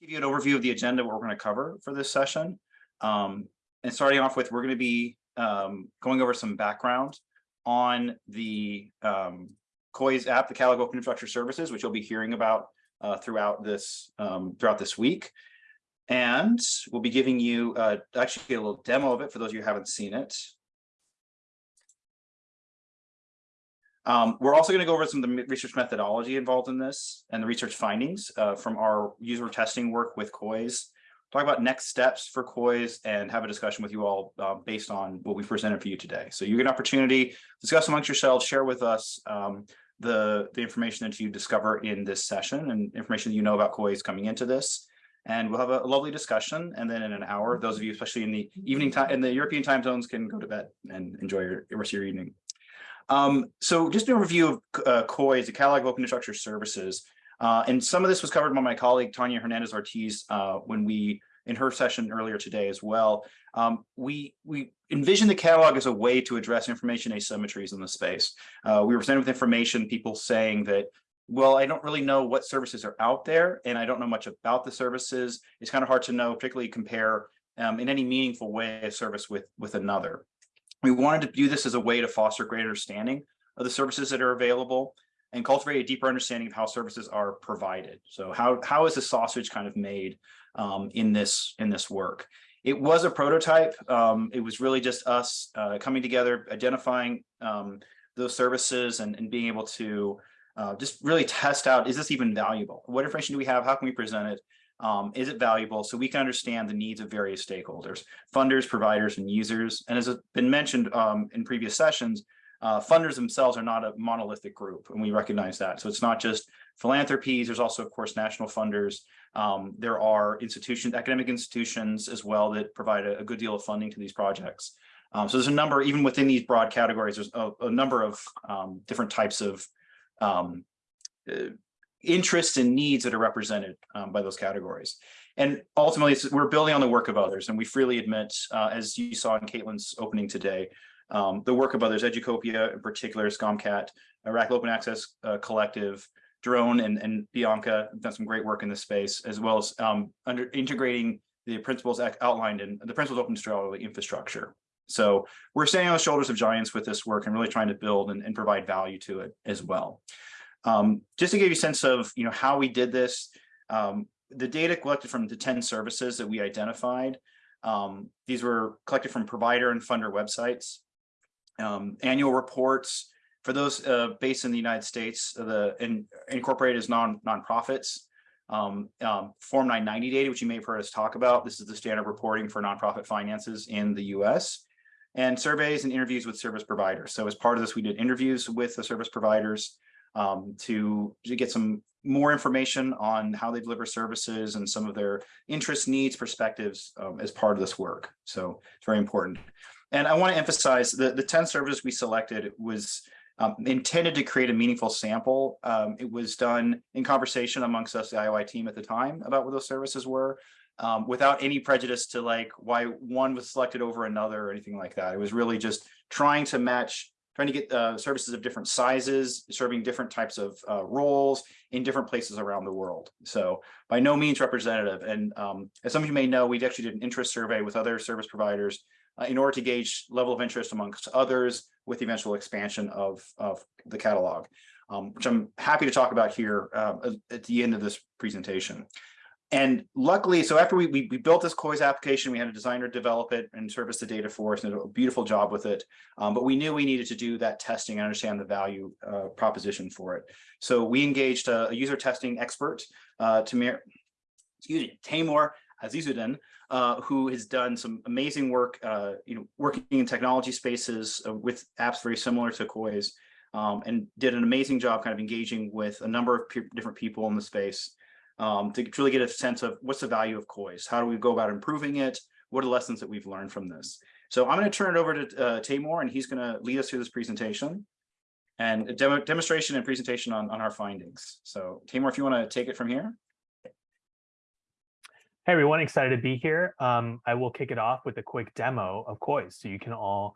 give you an overview of the agenda, what we're going to cover for this session. Um, and starting off with, we're going to be um, going over some background on the um, COIS app, the Catalog Open Infrastructure Services, which you'll be hearing about uh, throughout this um, throughout this week. And we'll be giving you uh, actually a little demo of it for those of you who haven't seen it. Um, we're also going to go over some of the research methodology involved in this and the research findings uh, from our user testing work with COIS. Talk about next steps for COIS and have a discussion with you all uh, based on what we presented for you today. So you get an opportunity discuss amongst yourselves, share with us um, the, the information that you discover in this session and information that you know about COIS coming into this. And we'll have a lovely discussion. And then in an hour, those of you, especially in the evening time, in the European time zones can go to bed and enjoy your, rest of your evening. Um, so just a review of uh, COIS, the Catalog of Open Infrastructure Services. Uh, and some of this was covered by my colleague, Tanya Hernandez Ortiz, uh, when we, in her session earlier today as well. Um, we, we envision the catalog as a way to address information asymmetries in the space. Uh, we were presented with information, people saying that, well, I don't really know what services are out there and I don't know much about the services. It's kind of hard to know, particularly compare um, in any meaningful way a service with, with another. We wanted to do this as a way to foster greater understanding of the services that are available and cultivate a deeper understanding of how services are provided. So how, how is the sausage kind of made um, in this in this work? It was a prototype. Um, it was really just us uh, coming together, identifying um, those services and, and, being able to uh, just really test out, is this even valuable? What information do we have? How can we present it? Um, is it valuable so we can understand the needs of various stakeholders, funders, providers, and users. And as has been mentioned um, in previous sessions, uh, funders themselves are not a monolithic group, and we recognize that. So it's not just philanthropies, there's also, of course, national funders. Um, there are institutions, academic institutions as well that provide a, a good deal of funding to these projects. Um, so there's a number, even within these broad categories, there's a, a number of um, different types of um, uh, interests and needs that are represented um, by those categories. And ultimately, we're building on the work of others, and we freely admit, uh, as you saw in Kaitlin's opening today, um, the work of others, Educopia in particular, SCOMCAT, Iraq Open Access uh, Collective, Jeroen and, and Bianca have done some great work in this space, as well as um, under integrating the principles outlined in the principles of open scholarly infrastructure. So we're standing on the shoulders of giants with this work and really trying to build and, and provide value to it as well. Um, just to give you a sense of you know how we did this, um, the data collected from the 10 services that we identified, um, these were collected from provider and funder websites, um, annual reports, for those uh, based in the United States, the in, incorporated as non nonprofits, um, um, Form 990 data, which you may have heard us talk about. This is the standard reporting for nonprofit finances in the US and surveys and interviews with service providers. So as part of this, we did interviews with the service providers um, to, to get some more information on how they deliver services and some of their interests, needs, perspectives um, as part of this work. So it's very important. And I want to emphasize that the 10 services we selected was um, intended to create a meaningful sample. Um, it was done in conversation amongst us, the IOI team at the time about what those services were, um, without any prejudice to like why one was selected over another or anything like that. It was really just trying to match, trying to get uh, services of different sizes, serving different types of uh, roles in different places around the world. So by no means representative. And um, as some of you may know, we actually did an interest survey with other service providers uh, in order to gauge level of interest amongst others with the eventual expansion of, of the catalog, um, which I'm happy to talk about here uh, at the end of this presentation. And luckily, so after we, we, we, built this COIS application, we had a designer develop it and service the data for us and did a beautiful job with it. Um, but we knew we needed to do that testing and understand the value uh, proposition for it. So we engaged a, a user testing expert, uh, Tamir, excuse me, Tamor Azizuddin, uh, who has done some amazing work, uh, you know, working in technology spaces uh, with apps very similar to COIS, um, and did an amazing job kind of engaging with a number of different people in the space um, to truly get a sense of what's the value of COIS, how do we go about improving it, what are the lessons that we've learned from this. So I'm going to turn it over to uh, Tamor, and he's going to lead us through this presentation and demonstration and presentation on, on our findings. So Tamor, if you want to take it from here. Hey everyone, excited to be here. Um, I will kick it off with a quick demo of COIS so you can all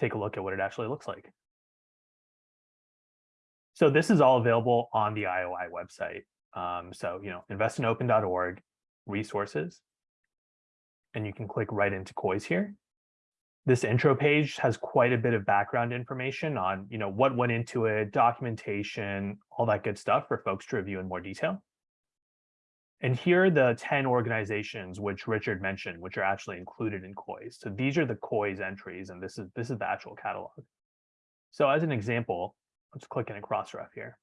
take a look at what it actually looks like. So this is all available on the IOI website. Um, so, you know, investinopen.org. resources. And you can click right into COIS here. This intro page has quite a bit of background information on, you know, what went into it, documentation, all that good stuff for folks to review in more detail. And here are the 10 organizations which Richard mentioned, which are actually included in COIS. So these are the COIS entries, and this is this is the actual catalog. So as an example, let's click in a Crossref here.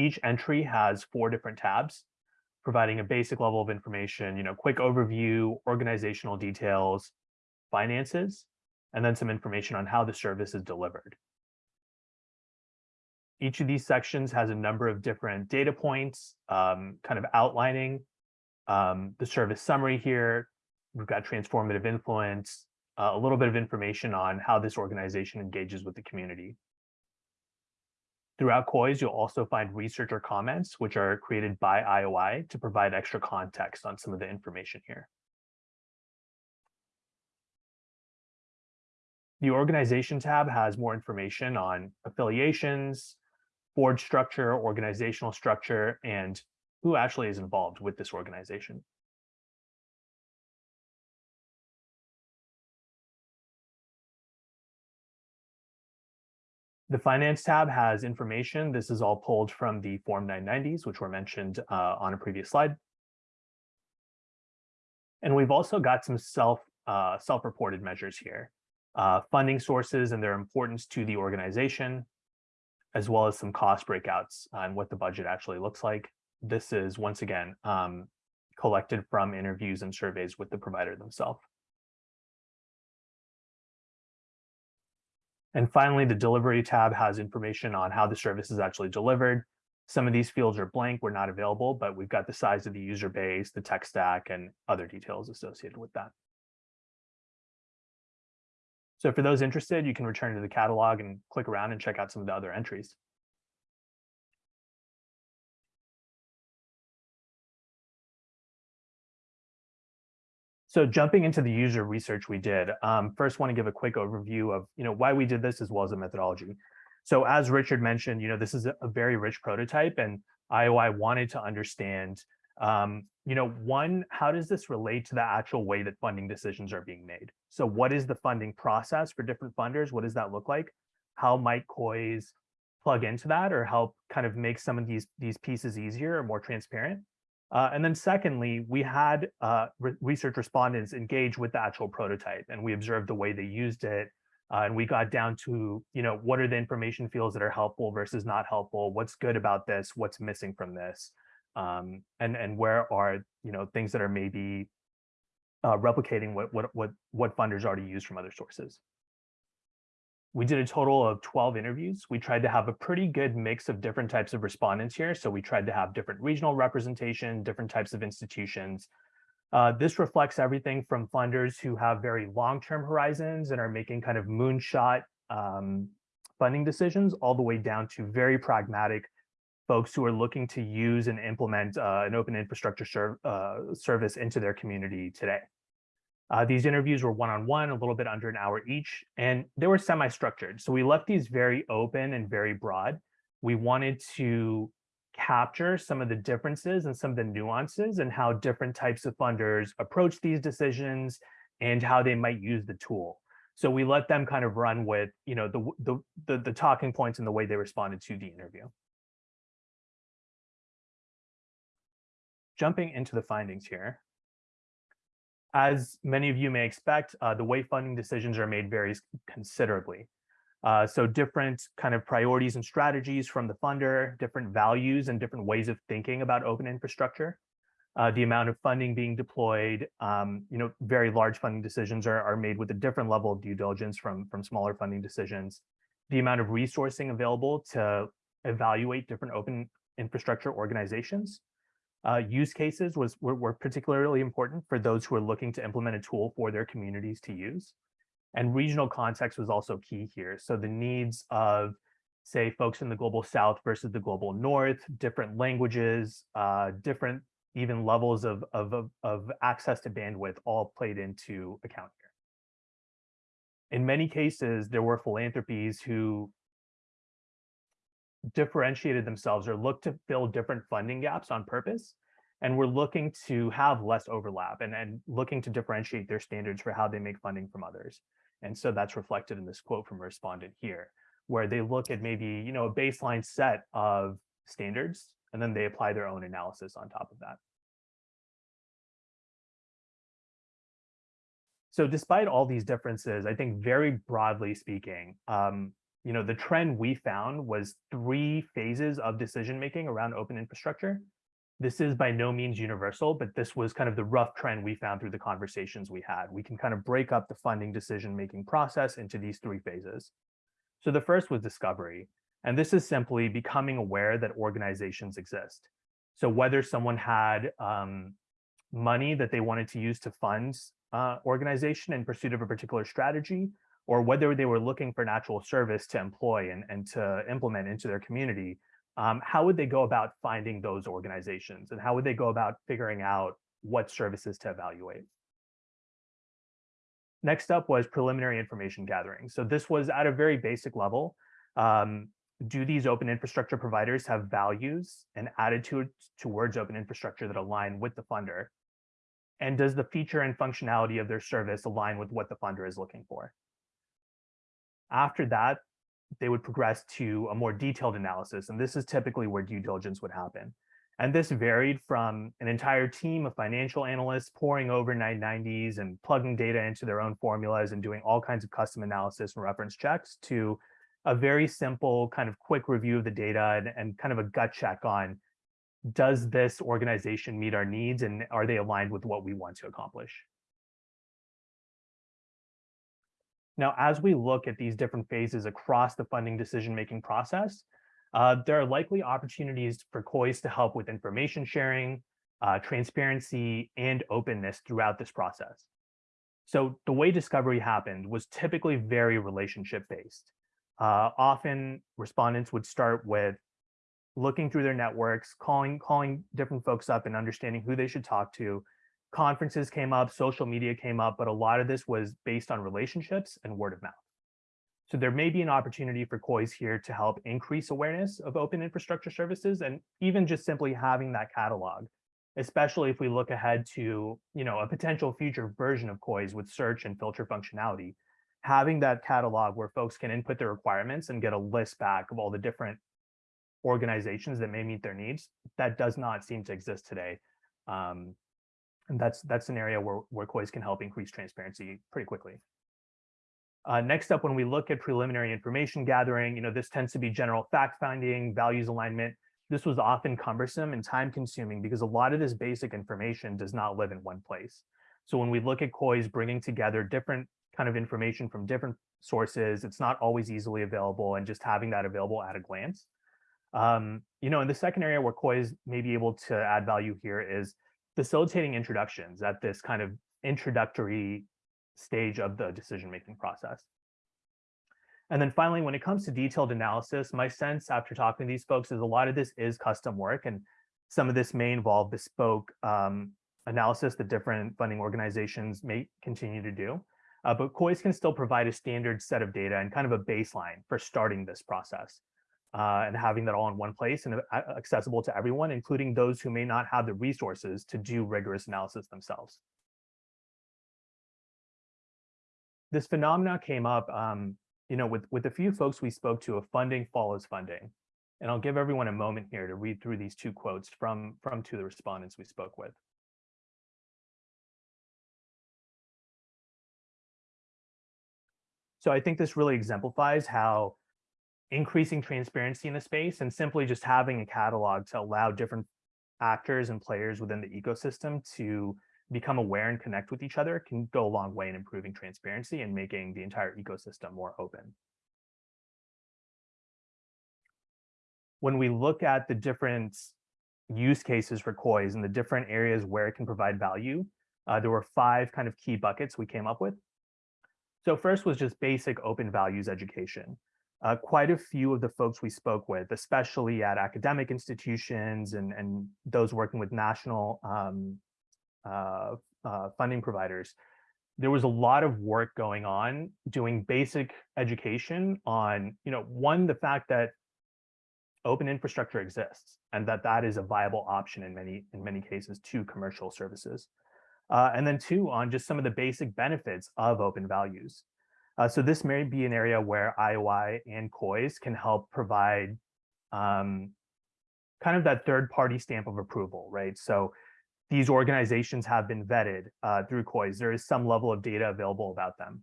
Each entry has four different tabs, providing a basic level of information, you know, quick overview, organizational details, finances, and then some information on how the service is delivered. Each of these sections has a number of different data points, um, kind of outlining um, the service summary here. We've got transformative influence, uh, a little bit of information on how this organization engages with the community. Throughout COIS, you'll also find researcher comments, which are created by IOI to provide extra context on some of the information here. The organization tab has more information on affiliations, board structure, organizational structure, and who actually is involved with this organization. The Finance tab has information. This is all pulled from the Form 990s, which were mentioned uh, on a previous slide. And we've also got some self uh, self-reported measures here. Uh, funding sources and their importance to the organization, as well as some cost breakouts on what the budget actually looks like. This is, once again, um, collected from interviews and surveys with the provider themselves. And finally, the delivery tab has information on how the service is actually delivered. Some of these fields are blank, we're not available, but we've got the size of the user base, the tech stack, and other details associated with that. So for those interested, you can return to the catalog and click around and check out some of the other entries. So jumping into the user research we did, um, first want to give a quick overview of you know why we did this as well as the methodology. So as Richard mentioned, you know this is a very rich prototype, and IOI wanted to understand um, you know, one, how does this relate to the actual way that funding decisions are being made? So what is the funding process for different funders? What does that look like? How might COIS plug into that or help kind of make some of these, these pieces easier or more transparent? Uh, and then secondly, we had uh, re research respondents engage with the actual prototype and we observed the way they used it. Uh, and we got down to, you know, what are the information fields that are helpful versus not helpful? What's good about this? What's missing from this? um, and and where are you know things that are maybe uh, replicating what what what what funders already use from other sources. We did a total of 12 interviews. We tried to have a pretty good mix of different types of respondents here. So we tried to have different regional representation, different types of institutions. Uh, this reflects everything from funders who have very long-term horizons and are making kind of moonshot um, funding decisions all the way down to very pragmatic folks who are looking to use and implement uh, an open infrastructure serv uh, service into their community today. Uh, these interviews were one-on-one, -on -one, a little bit under an hour each, and they were semi-structured. So we left these very open and very broad. We wanted to capture some of the differences and some of the nuances and how different types of funders approach these decisions and how they might use the tool. So we let them kind of run with, you know, the, the, the, the talking points and the way they responded to the interview. jumping into the findings here. As many of you may expect, uh, the way funding decisions are made varies considerably. Uh, so different kind of priorities and strategies from the funder, different values and different ways of thinking about open infrastructure. Uh, the amount of funding being deployed, um, you know, very large funding decisions are, are made with a different level of due diligence from, from smaller funding decisions. The amount of resourcing available to evaluate different open infrastructure organizations uh, use cases was were, were, particularly important for those who are looking to implement a tool for their communities to use. And regional context was also key here. So the needs of, say, folks in the global south versus the global north, different languages, uh, different even levels of, of, of, of access to bandwidth all played into account here. In many cases, there were philanthropies who differentiated themselves or looked to fill different funding gaps on purpose. And we're looking to have less overlap and, and looking to differentiate their standards for how they make funding from others. And so that's reflected in this quote from a respondent here, where they look at maybe, you know, a baseline set of standards, and then they apply their own analysis on top of that. So despite all these differences, I think very broadly speaking, um, you know, the trend we found was three phases of decision making around open infrastructure. This is by no means universal, but this was kind of the rough trend we found through the conversations we had. We can kind of break up the funding decision making process into these three phases. So the first was discovery. And this is simply becoming aware that organizations exist. So whether someone had um, money that they wanted to use to fund uh, organization in pursuit of a particular strategy, or whether they were looking for natural service to employ and, and to implement into their community, um, how would they go about finding those organizations? And how would they go about figuring out what services to evaluate? Next up was preliminary information gathering. So this was at a very basic level. Um, do these open infrastructure providers have values and attitudes towards open infrastructure that align with the funder? And does the feature and functionality of their service align with what the funder is looking for? After that, they would progress to a more detailed analysis. And this is typically where due diligence would happen. And this varied from an entire team of financial analysts pouring over 990s and plugging data into their own formulas and doing all kinds of custom analysis and reference checks to a very simple kind of quick review of the data and, and kind of a gut check on does this organization meet our needs and are they aligned with what we want to accomplish? Now, as we look at these different phases across the funding decision-making process, uh, there are likely opportunities for COIS to help with information sharing, uh, transparency, and openness throughout this process. So the way discovery happened was typically very relationship-based. Uh, often respondents would start with looking through their networks, calling, calling different folks up and understanding who they should talk to, conferences came up, social media came up, but a lot of this was based on relationships and word of mouth. So there may be an opportunity for COIS here to help increase awareness of open infrastructure services and even just simply having that catalog, especially if we look ahead to you know, a potential future version of COIS with search and filter functionality. Having that catalog where folks can input their requirements and get a list back of all the different organizations that may meet their needs, that does not seem to exist today. Um, and that's that's an area where, where COIS can help increase transparency pretty quickly. Uh, next up, when we look at preliminary information gathering, you know, this tends to be general fact finding, values alignment. This was often cumbersome and time consuming because a lot of this basic information does not live in one place. So when we look at COIS bringing together different kind of information from different sources, it's not always easily available and just having that available at a glance. Um, you know, and the second area where COIS may be able to add value here is facilitating introductions at this kind of introductory stage of the decision-making process. And then finally, when it comes to detailed analysis, my sense after talking to these folks is a lot of this is custom work and some of this may involve bespoke um, analysis that different funding organizations may continue to do. Uh, but COIS can still provide a standard set of data and kind of a baseline for starting this process uh, and having that all in one place and uh, accessible to everyone, including those who may not have the resources to do rigorous analysis themselves. This phenomena came up, um, you know, with, with a few folks we spoke to of funding follows funding. And I'll give everyone a moment here to read through these two quotes from, from two of the respondents we spoke with. So I think this really exemplifies how increasing transparency in the space and simply just having a catalog to allow different actors and players within the ecosystem to become aware and connect with each other can go a long way in improving transparency and making the entire ecosystem more open. When we look at the different use cases for COIS and the different areas where it can provide value, uh, there were five kind of key buckets we came up with. So first was just basic open values education uh, quite a few of the folks we spoke with, especially at academic institutions and, and those working with national um, uh, uh, funding providers, there was a lot of work going on doing basic education on, you know, one, the fact that open infrastructure exists and that that is a viable option in many in many cases to commercial services. Uh, and then two, on just some of the basic benefits of open values. Uh, so this may be an area where IOI and COIS can help provide um, kind of that third party stamp of approval, right? So these organizations have been vetted uh, through COIS. There is some level of data available about them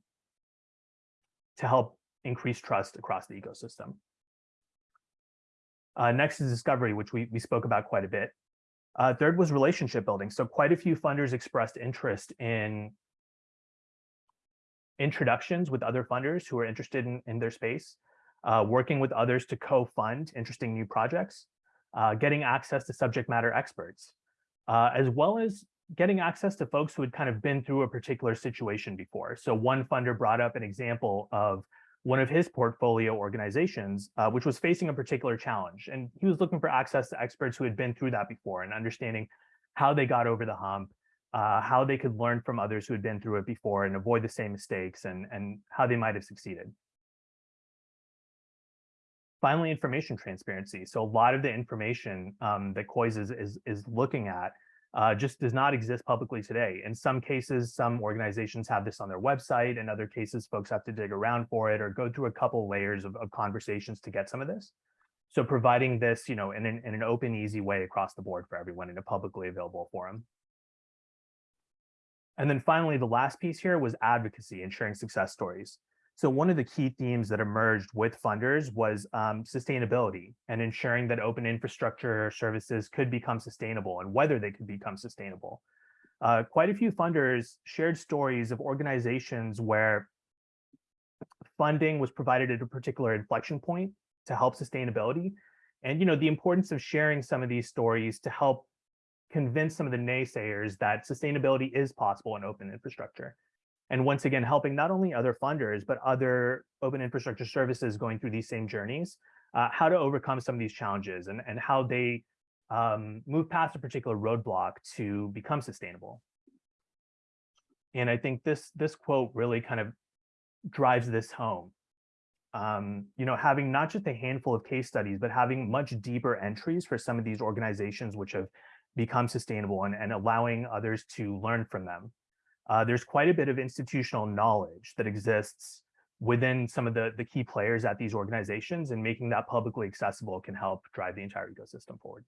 to help increase trust across the ecosystem. Uh, next is discovery, which we, we spoke about quite a bit. Uh, third was relationship building. So quite a few funders expressed interest in introductions with other funders who are interested in, in their space, uh, working with others to co-fund interesting new projects, uh, getting access to subject matter experts, uh, as well as getting access to folks who had kind of been through a particular situation before. So one funder brought up an example of one of his portfolio organizations, uh, which was facing a particular challenge. And he was looking for access to experts who had been through that before and understanding how they got over the hump, uh, how they could learn from others who had been through it before and avoid the same mistakes and, and how they might have succeeded. Finally, information transparency. So a lot of the information um, that COIS is, is, is looking at uh, just does not exist publicly today. In some cases, some organizations have this on their website. In other cases, folks have to dig around for it or go through a couple layers of, of conversations to get some of this. So providing this, you know, in an, in an open, easy way across the board for everyone in a publicly available forum. And then finally, the last piece here was advocacy and sharing success stories. So one of the key themes that emerged with funders was um, sustainability and ensuring that open infrastructure services could become sustainable and whether they could become sustainable. Uh, quite a few funders shared stories of organizations where funding was provided at a particular inflection point to help sustainability. And you know the importance of sharing some of these stories to help convince some of the naysayers that sustainability is possible in open infrastructure. And once again helping not only other funders but other open infrastructure services going through these same journeys uh, how to overcome some of these challenges and, and how they um, move past a particular roadblock to become sustainable. And i think this this quote really kind of drives this home. Um, you know having not just a handful of case studies but having much deeper entries for some of these organizations which have become sustainable and, and allowing others to learn from them uh, there's quite a bit of institutional knowledge that exists within some of the, the key players at these organizations and making that publicly accessible can help drive the entire ecosystem forward.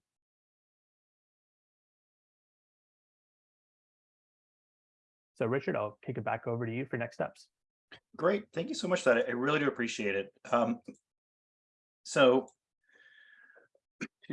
So Richard, I'll kick it back over to you for next steps. Great. Thank you so much for that. I really do appreciate it. Um, so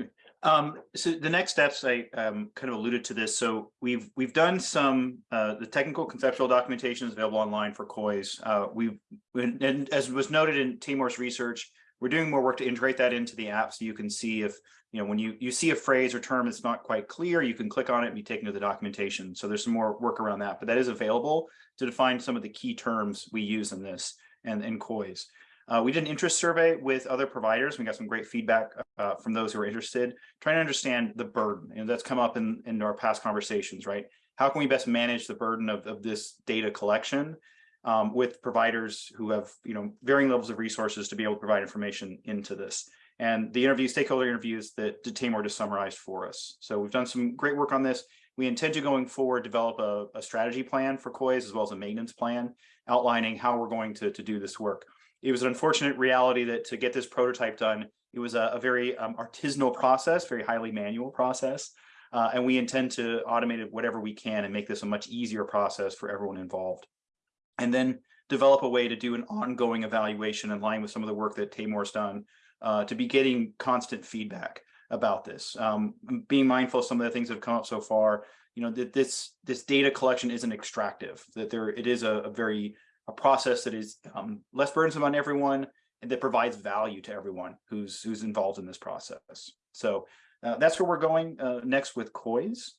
um, so the next steps, I um, kind of alluded to this. So we've we've done some uh, the technical conceptual documentation is available online for COIS. Uh, we've and as was noted in Timor's research, we're doing more work to integrate that into the app so you can see if you know when you you see a phrase or term that's not quite clear, you can click on it and be taken to the documentation. So there's some more work around that, but that is available to define some of the key terms we use in this and in COIS. Uh, we did an interest survey with other providers. We got some great feedback uh, from those who are interested, trying to understand the burden. And that's come up in, in our past conversations, right? How can we best manage the burden of, of this data collection um, with providers who have you know varying levels of resources to be able to provide information into this? And the interview, stakeholder interviews that Tamor just summarized for us. So we've done some great work on this. We intend to going forward develop a, a strategy plan for COIS as well as a maintenance plan outlining how we're going to, to do this work it was an unfortunate reality that to get this prototype done, it was a, a very um, artisanal process, very highly manual process. Uh, and we intend to automate it whatever we can and make this a much easier process for everyone involved. And then develop a way to do an ongoing evaluation in line with some of the work that Tamor's done uh, to be getting constant feedback about this. Um, being mindful of some of the things that have come up so far, you know, that this this data collection isn't extractive, that there it is a, a very a process that is um, less burdensome on everyone and that provides value to everyone who's who's involved in this process. So uh, that's where we're going uh, next with COIS.